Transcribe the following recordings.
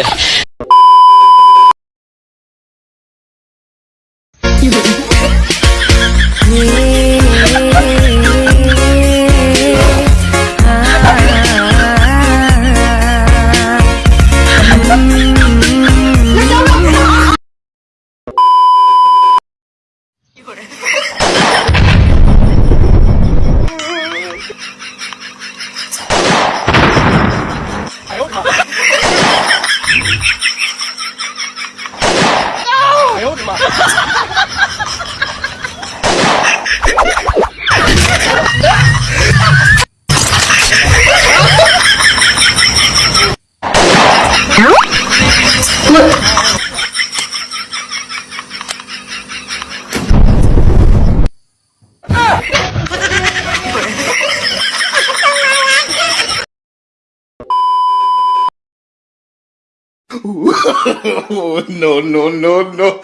oh, no, no, no, no.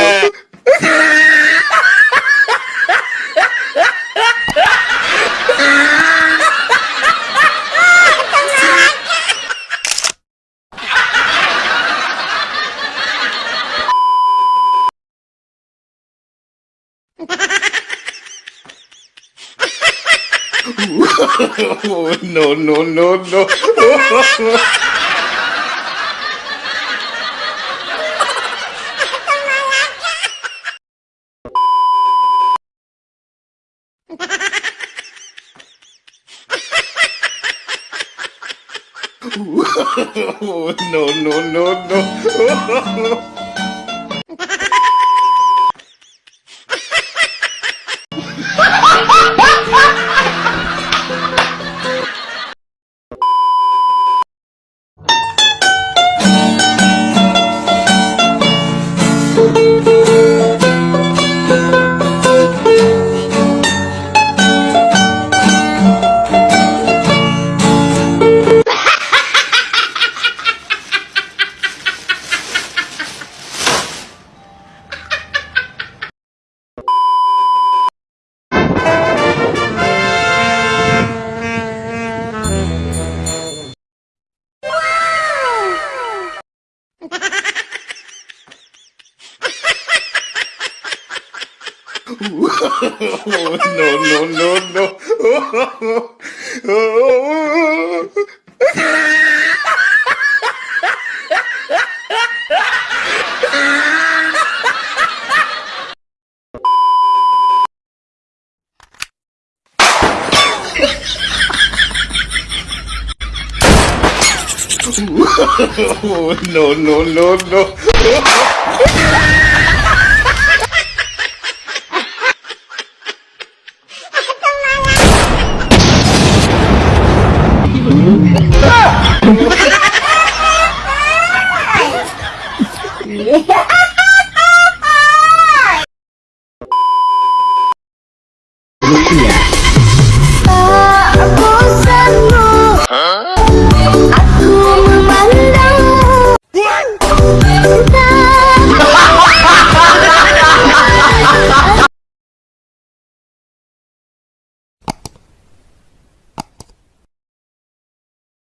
oh, no, no, no, no. oh, no, no, no, no. No, no, no, no. no, no, no, no. Yeah.